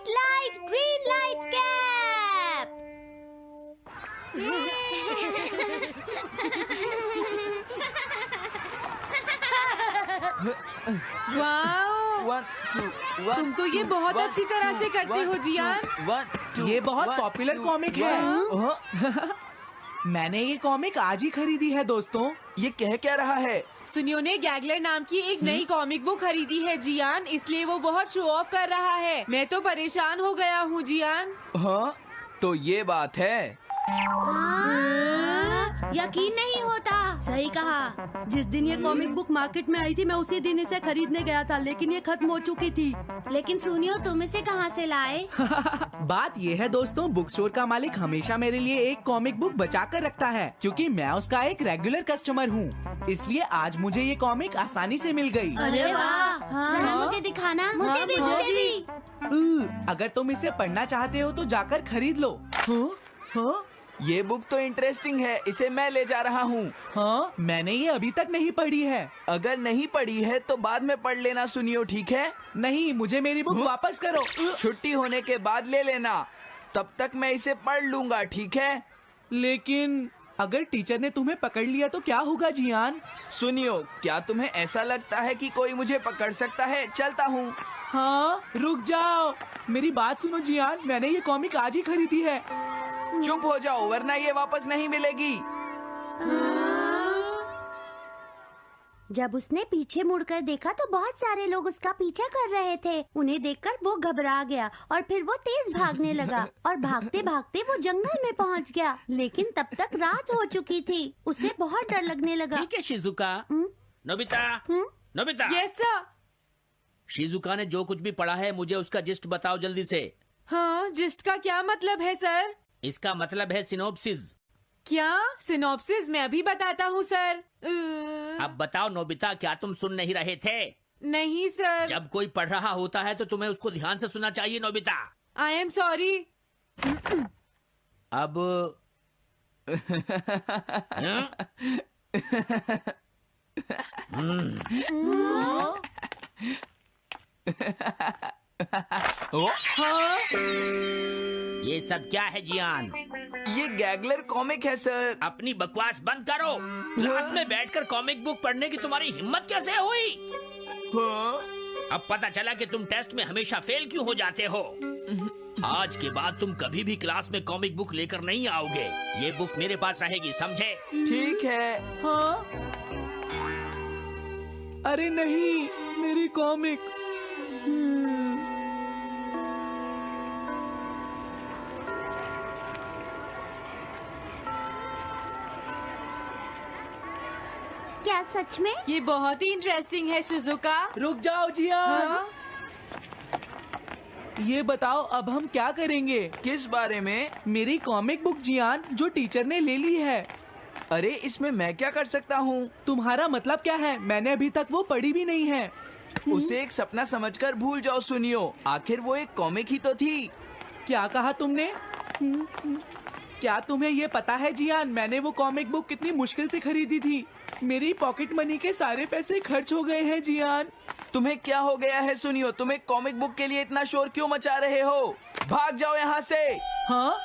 White light, green light cap. Wow one two तुम तो ये बहुत अच्छी तरह से करते हो, जियान। वन ये बहुत पॉपुलर कॉमिक है। मैंने ये कॉमिक आज ही खरीदी है दोस्तों। ये कह क्या रहा है? सुनियो ने गैगलर नाम की एक नई कॉमिक बुक खरीदी है जियान। इसलिए वो बहुत शो ऑफ़ कर रहा है। मैं तो परेशान हो गया हूँ जियान। हाँ तो ये बात है। हाँ, यकीन नहीं होता। सही कहा। जिस दिन ये कॉमिक बुक मार्केट में आई थी मैं उसी दिन इसे खरीदने गया था लेकिन ये खत्म हो चुकी थी। लेकिन सुनियो तुम इसे कहाँ से लाए? बात ये है दोस्तों बुक स्टोर का मालिक हमेशा मेरे लिए एक कॉमिक बुक बचा कर रखता है क्योंकि मैं उसका एक रेगुलर कस्टमर हूँ। इसलिए आज मुझे ये कॉमिक आसानी से मिल गई। अरे वाह। जरा हाँ। मुझे दिखाना। मुझे भी हाँ, मुझे भी अगर तुम इसे पढ़ना चाहते हो तो जाकर खरीद लो। हाँ? हाँ? ये बुक तो इंटरेस्टिंग है इसे मैं ले जा रहा हूँ। हाँ? मैंने ये अभी तक नहीं पढ़ी है। अगर नहीं पढ़ी है तो बाद में पढ़ लेना सुनियो ठीक है? नहीं मुझे मेरी बुक वापस करो। छुट्टी होने के बाद ले लेना। तब तक मैं इसे पढ़ लूँगा ठीक है? लेकिन अगर टीचर ने तुम्हें पकड़ लिया तो क्या होगा जियान? सुनियो क्या तुम्हें ऐसा लगता है कि कोई मुझे पकड़ सकता है? चलता हूँ। हाँ रुक जाओ। मेरी बात सुनो जियान। मैंने ये कॉमिक आज ही खरीदी है। चुप हो जाओ वरना ये वापस नहीं मिलेगी। जब उसने पीछे मुड़कर देखा तो बहुत सारे लोग उसका पीछा कर रहे थे। उन्हें देखकर वो घबरा गया और फिर वो तेज भागने लगा और भागते भागते वो जंगल में पहुँच गया। लेकिन तब तक रात हो चुकी थी। उसे बहुत डर लगने लगा। ठीक है शिजुका। हम्म? नोबिता। हम्म? नोबिता। यस सर शिजुका ने जो कुछ भी पढ़ा है मुझे उसका जिस्ट बताओ जल्दी से। हाँ जिस्ट का क्या मतलब है सर? इसका मतलब है सिनोप्सिस क्या? सिनोप्सिस मैं अभी बताता हूँ सर। अब बताओ नोबिता क्या तुम सुन नहीं रहे थे? नहीं सर। जब कोई पढ़ रहा होता है तो तुम्हें उसको ध्यान से सुनना चाहिए नोबिता। आई एम सॉरी अब हाँ? ये सब क्या है जियान? ये गैगलर कॉमिक है सर। अपनी बकवास बंद करो। क्लास में बैठकर कॉमिक बुक पढ़ने की तुम्हारी हिम्मत कैसे हुई? हाँ? अब पता चला कि तुम टेस्ट में हमेशा फेल क्यों हो जाते हो। आज के बाद तुम कभी भी क्लास में कॉमिक बुक लेकर नहीं आओगे। ये बुक मेरे पास रहेगी समझे? ठीक है। हाँ। अरे नहीं मेरी कॉमिक। क्या सच में? ये बहुत ही इंटरेस्टिंग है शिजुका रुक जाओ जियान हाँ? ये बताओ अब हम क्या करेंगे? किस बारे में? मेरी कॉमिक बुक जियान जो टीचर ने ले ली है। अरे इसमें मैं क्या कर सकता हूँ? तुम्हारा मतलब क्या है? मैंने अभी तक वो पढ़ी भी नहीं है। उसे एक सपना समझकर भूल जाओ सुनियो। आखिर वो एक कॉमिक ही तो थी। क्या कहा तुमने? हम्म, हम्म। क्या तुम्हें ये पता है जियान? मैंने वो कॉमिक बुक कितनी मुश्किल से खरीदी थी। मेरी पॉकेट मनी के सारे पैसे खर्च हो गए हैं जियान। तुम्हें क्या हो गया है सुनियो? तुम एक कॉमिक बुक के लिए इतना शोर क्यों मचा रहे हो? भाग जाओ यहाँ से। हाँ?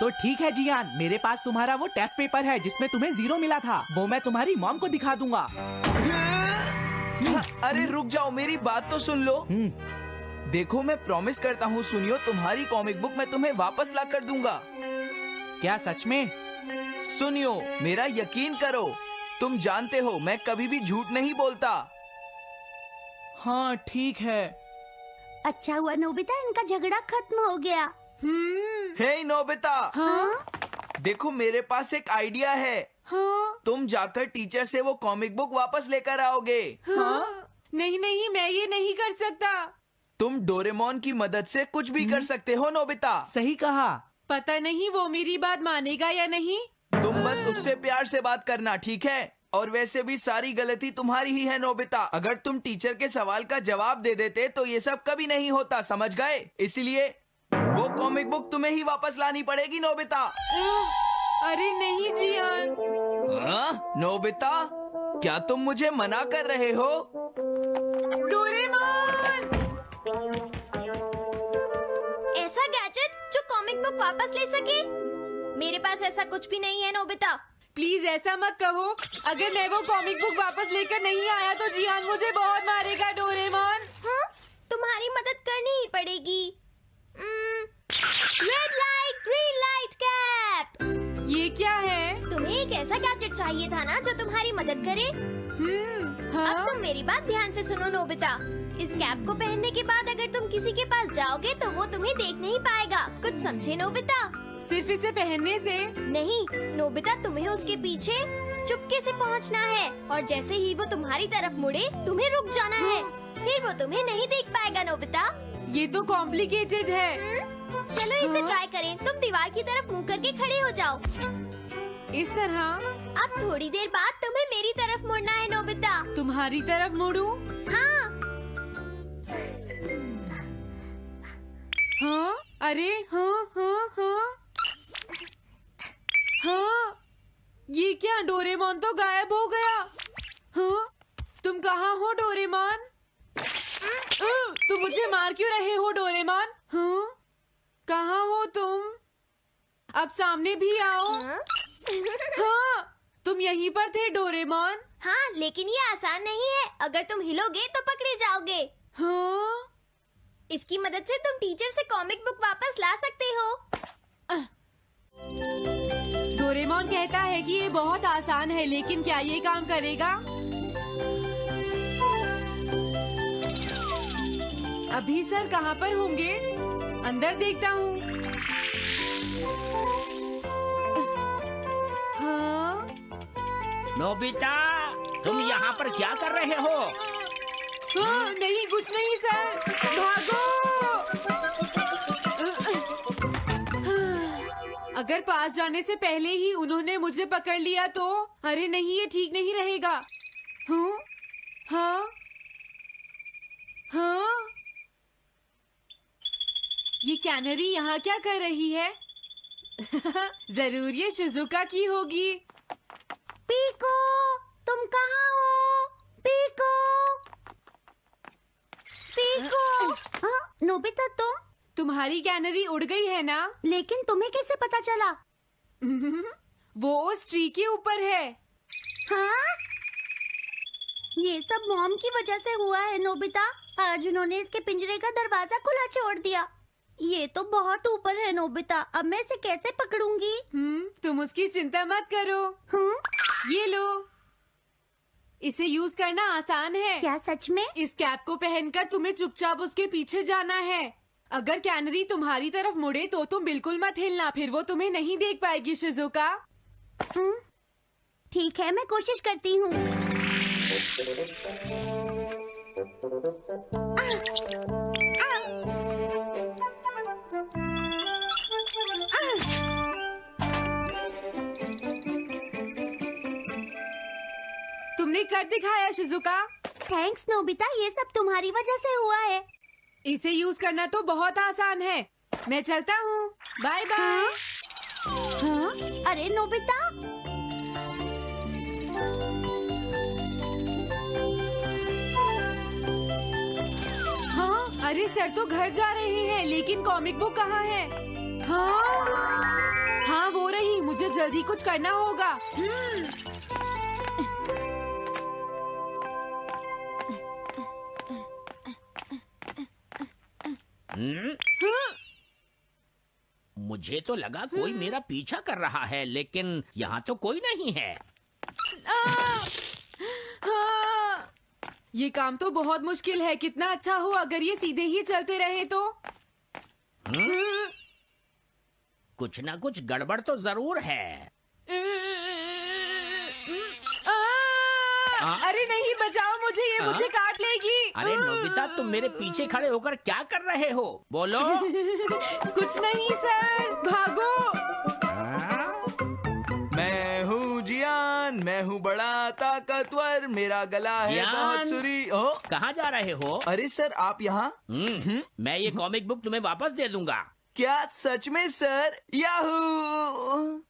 तो ठीक है जियान। मेरे पास तुम्हारा वो टेस्ट पेपर है जिसमें तुम्हें ज़ीरो मिला था। वो मैं तुम्हारी मॉम को दिखा दूँगा। अरे रुक जाओ मेरी बात तो सुन लो। हम्म, देखो मैं प्रॉमिस करता हूँ सुनियो तुम्हारी कॉमिक बुक मैं तुम्हें वापस ला कर दूँगा। क्या सच में? सुनियो मेरा यकीन करो। तुम जानते हो मैं कभी भी झूठ नहीं बोलता। हाँ ठीक है। अच्छा हुआ नोबिता इनका झगड़ा खत्म हो गया। हम्म। Hey Nobita! हाँ? देखो मेरे पास एक आइडिया है। हाँ? तुम जाकर टीचर से वो कॉमिक बुक वापस लेकर आओगे। हाँ? नहीं नहीं मैं ये नहीं कर सकता। तुम डोरेमोन की मदद से कुछ भी कर सकते हो नोबिता। सही कहा। पता नहीं वो मेरी बात मानेगा या नहीं। तुम बस उससे प्यार से बात करना ठीक है? और वैसे भी सारी गलती तुम्हारी ही है नोबिता। अगर तुम टीचर के सवाल का जवाब दे देते तो ये सब कभी नहीं होता समझ गए? इसलिए वो कॉमिक बुक तुम्हें ही वापस लानी पड़ेगी नोबिता। अरे नहीं जियान। हाँ? नोबिता क्या तुम मुझे मना कर रहे हो? डोरेमोन! कॉमिक बुक वापस ले सके? मेरे पास ऐसा कुछ भी नहीं है नोबिता। प्लीज़ ऐसा मत कहो। अगर मैं वो कॉमिक बुक वापस लेकर नहीं आया तो जियान मुझे बहुत मारेगा डोरेमोन। हाँ? तुम्हारी मदद करनी ही पड़ेगी। Red light green light cap ये क्या है? तुम्हें एक ऐसा गैजेट चाहिए था ना जो तुम्हारी मदद करे? हम्म अब हाँ तुम मेरी बात ध्यान से सुनो नोबिता। इस कैप को पहनने के बाद अगर तुम किसी के पास जाओगे तो वो तुम्हें देख नहीं पाएगा। कुछ समझे नोबिता? सिर्फ़ इसे पहनने से। नहीं नोबिता तुम्हें उसके पीछे चुपके से पहुँचना है। और जैसे ही वो तुम्हारी तरफ़ मुड़े तुम्हें रुक जाना है। फिर वो तुम्हें नहीं देख पाएगा नोबिता। ये तो कॉम्प्लिकेटेड है। हम्म? चलो इसे हाँ? ट्राई करें। तुम दीवार की तरफ़ मुँह करके खड़े हो जाओ। इस तरह? अब थोड़ी देर बाद तुम्हें मेरी तरफ़ मुड़ना है नोबिता। तुम्हारी तरफ़ मुड़ू? हाँ। हाँ? अरे हाँ हाँ हाँ। हाँ? ये क्या डोरेमोन तो गायब हो गया? हाँ? तुम कहाँ हो डोरेमोन? तुम मुझे मार क्यों रहे हो डोरेमोन? हाँ? कहाँ हो तुम? अब सामने भी आओ। हाँ? हाँ? तुम यहीं पर थे डोरेमोन? हाँ लेकिन ये आसान नहीं है। अगर तुम हिलोगे तो पकड़े जाओगे। हाँ? इसकी मदद से तुम टीचर से कॉमिक बुक वापस ला सकते हो। डोरेमोन कहता है कि ये बहुत आसान है लेकिन क्या ये काम करेगा? अभी सर कहाँ पर होंगे? अंदर देखता हूँ। हाँ? नोबिता तुम यहाँ पर क्या कर रहे हो? हाँ, नहीं कुछ नहीं सर। भागो! अगर पास जाने से पहले ही उन्होंने मुझे पकड़ लिया तो? अरे नहीं ये ठीक नहीं रहेगा। हूँ? हाँ? हाँ? ये कैनरी यहाँ क्या कर रही है? ज़रूर ये शिजुका की होगी। पीको तुम कहाँ हो? पीको। पीको। हाँ नोबिता तुम? तुम्हारी कैनरी उड़ गई है ना? लेकिन तुम्हें कैसे पता चला? वो उस ट्री के ऊपर है। हाँ? ये सब मॉम की वजह से हुआ है नोबिता। आज उन्होंने इसके पिंजरे का दरवाज़ा खुला छोड़ दिया। ये तो बहुत ऊपर है नोबिता। अब मैं इसे कैसे पकड़ूँगी? हम्म तुम उसकी चिंता मत करो। हम्म? ये लो। इसे यूज़ करना आसान है। क्या सच में? इस कैप को पहनकर तुम्हें चुपचाप उसके पीछे जाना है। अगर कैनरी तुम्हारी तरफ़ मुड़े तो तुम बिल्कुल मत हिलना फिर वो तुम्हें नहीं देख पाएगी शिजुका। हम्म, ठीक है मैं कोशिश करती हूँ। तुमने कर दिखाया शिजुका। थैंक्स नोबिता ये सब तुम्हारी वजह से हुआ है। इसे यूज़ करना तो बहुत आसान है। मैं चलता हूँ। Bye bye. हाँ? अरे नोबिता। हाँ? अरे सर तो घर जा रहे हैं लेकिन कॉमिक बुक कहाँ है? हाँ? हाँ वो रही मुझे जल्दी कुछ करना होगा। मुझे तो लगा कोई मेरा पीछा कर रहा है लेकिन यहाँ तो कोई नहीं है। आ! हाँ! ये काम तो बहुत मुश्किल है। कितना अच्छा हो अगर ये सीधे ही चलते रहे तो। हम्म? कुछ ना कुछ गड़बड़ तो ज़रूर है। आ! अरे नहीं बचाओ मुझे ये हाँ? मुझे काट लेगी। अरे नोबिता तुम मेरे पीछे खड़े होकर क्या कर रहे हो? बोलो। कुछ नहीं सर भागो। हाँ? मैं हूँ जियान मैं हूँ बड़ा ताकतवर मेरा गला है बहुत सुरी ओ? कहाँ जा रहे हो? अरे सर आप यहाँ? हम्म, मैं ये कॉमिक बुक तुम्हें वापस दे दूँगा। क्या सच में सर? याहू!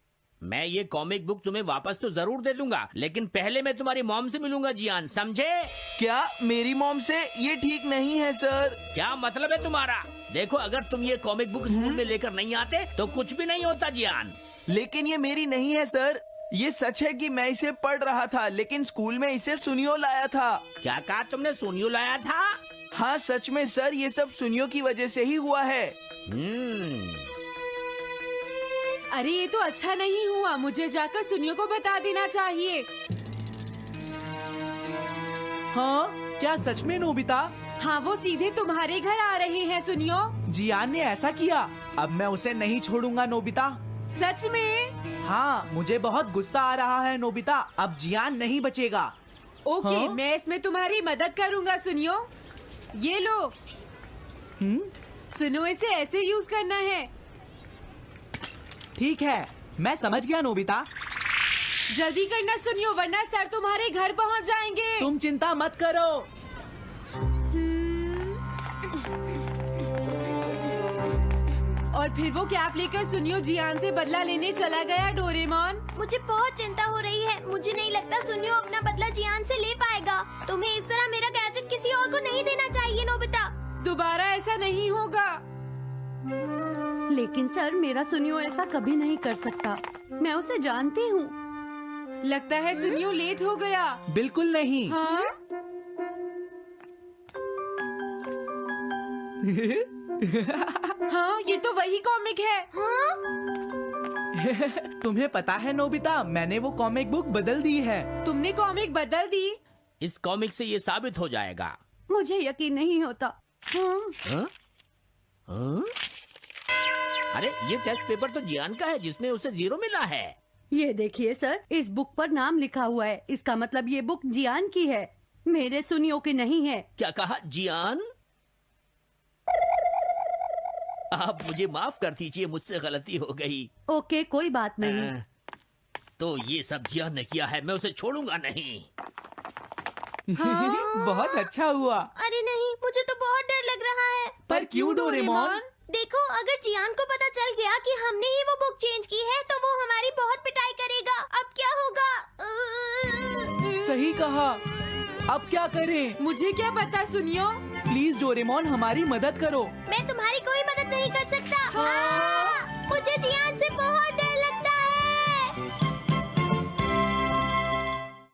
मैं ये कॉमिक बुक तुम्हें वापस तो ज़रूर दे दूँगा लेकिन पहले मैं तुम्हारी मॉम से मिलूँगा जियान समझे? क्या मेरी मॉम से ये ठीक नहीं है सर क्या मतलब है तुम्हारा? देखो अगर तुम ये कॉमिक बुक स्कूल में लेकर नहीं आते तो कुछ भी नहीं होता जियान। लेकिन ये मेरी नहीं है सर ये सच है कि मैं इसे पढ़ रहा था लेकिन स्कूल में इसे सुनियो लाया था। क्या कहा तुमने सुनियो लाया था? हाँ सच में सर ये सब सुनियो की वजह से ही हुआ है। हम्म अरे ये तो अच्छा नहीं हुआ। मुझे जाकर सुनियो को बता देना चाहिए। हाँ क्या सच में नोबिता? हाँ वो सीधे तुम्हारे घर आ रहे हैं सुनियो। जियान ने ऐसा किया। अब मैं उसे नहीं छोड़ूँगा नोबिता। सच में? हाँ मुझे बहुत गुस्सा आ रहा है नोबिता। अब जियान नहीं बचेगा। ओके हाँ? मैं इसमें तुम्हारी मदद करूँगा सुनियो। ये लो। हम्म? सुनो इसे ऐसे यूज़ करना है। ठीक है मैं समझ गया नोबिता। जल्दी करना सुनियो वरना सर तुम्हारे घर पहुँच जाएँगे। तुम चिंता मत करो। और फिर वो कैप लेकर सुनियो जियान से बदला लेने चला गया डोरेमोन। मुझे बहुत चिंता हो रही है। मुझे नहीं लगता सुनियो अपना बदला जियान से ले पाएगा। तुम्हें इस तरह मेरा गैजेट किसी और को नहीं देना चाहिए नोबिता। दोबारा ऐसा नहीं होगा। लेकिन सर मेरा सुनियो ऐसा कभी नहीं कर सकता। मैं उसे जानती हूँ। लगता है सुनियो लेट हो गया। बिल्कुल नहीं। हाँ? हाँ ये तो वही कॉमिक है। हाँ? तुम्हें पता है नोबिता मैंने वो कॉमिक बुक बदल दी है। तुमने कॉमिक बदल दी? इस कॉमिक से ये साबित हो जाएगा। मुझे यकीन नहीं होता। हाँ? हाँ? हाँ? अरे ये टेस्ट पेपर तो जियान का है जिसमें उसे ज़ीरो मिला है। ये देखिए सर इस बुक पर नाम लिखा हुआ है। इसका मतलब ये बुक जियान की है। मेरे सुनियो की नहीं है। क्या कहा जियान? आप मुझे माफ़ कर दीजिए मुझसे गलती हो गई। ओके कोई बात नहीं। अ, तो ये सब जियान ने किया है मैं उसे छोड़ूँगा नहीं। हाँ। बहुत अच्छा हुआ। अरे नहीं मुझे तो बहुत डर लग रहा है। पर क्यों डोरेमोन? देखो अगर जियान को पता चल गया कि हमने ही वो बुक चेंज की है तो वो हमारी बहुत पिटाई करेगा। अब क्या होगा? सही कहा। अब क्या करें? मुझे क्या पता सुनियो? प्लीज़ डोरेमोन हमारी मदद करो। मैं तुम्हारी कोई मदद नहीं कर सकता। आ, मुझे जियान से बहुत डर लगता